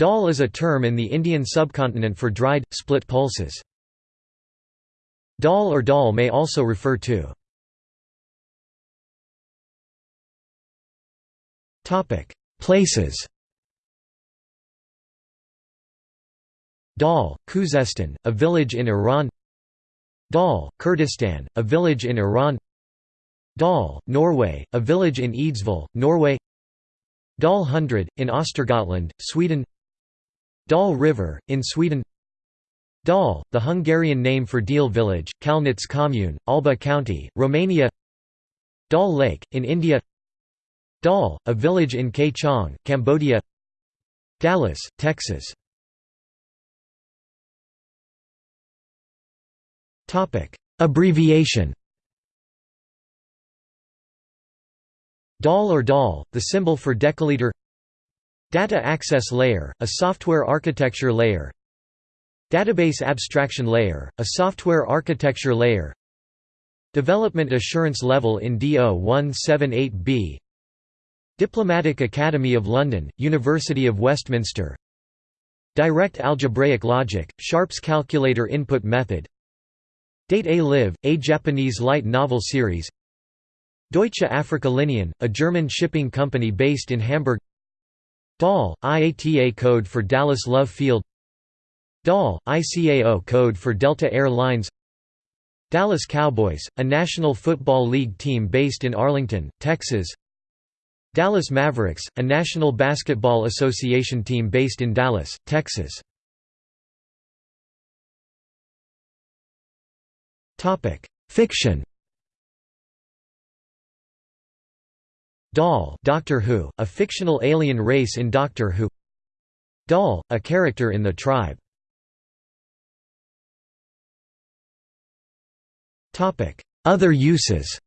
Dal is a term in the Indian subcontinent for dried, split pulses. Dal or dal may also refer to Places Dal, Khuzestan, a village in Iran Dal, Kurdistan, a village in Iran Dal, Norway, a village in Eidsvoll, Norway Dal Hundred, in Östergötland, Sweden Dal River, in Sweden. Dal, the Hungarian name for Deal village, Câlnic commune, Alba county, Romania. Dal Lake, in India. Dal, a village in Khe Chong, Cambodia. Dallas, Texas. Abbreviation. DAL or DAL, the symbol for decaliter Data Access Layer, a software architecture layer. Database Abstraction Layer, a software architecture layer. Development Assurance Level in DO-178B Diplomatic Academy of London, University of Westminster. Direct Algebraic Logic, Sharp's Calculator Input Method. Date A Live, a Japanese light novel series. Deutsche Afrika-Linien, a German shipping company based in Hamburg DAL, IATA code for Dallas Love Field. DAL, ICAO code for Delta Air Lines. Dallas Cowboys, a National Football League team based in Arlington, Texas. Dallas Mavericks, a National Basketball Association team based in Dallas, Texas. Fiction Dal Doctor Who, a fictional alien race in Doctor Who. Dal, a character in the tribe. Other uses.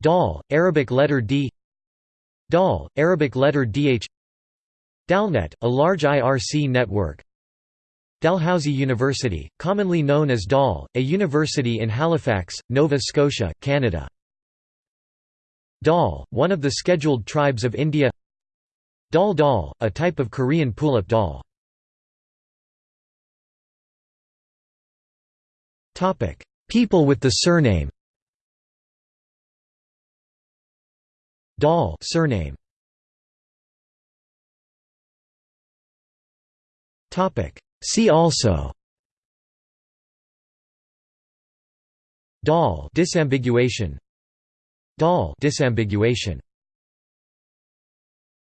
Dal, Arabic letter D. Dal, Arabic letter DH Dalnet, a large IRC network Dalhousie University, commonly known as Dal, a university in Halifax, Nova Scotia, Canada. Dal, one of the scheduled tribes of India Dal Dal, a type of Korean pullip dal. People with the surname Dal surname Topic See also. Dal disambiguation. Disambiguation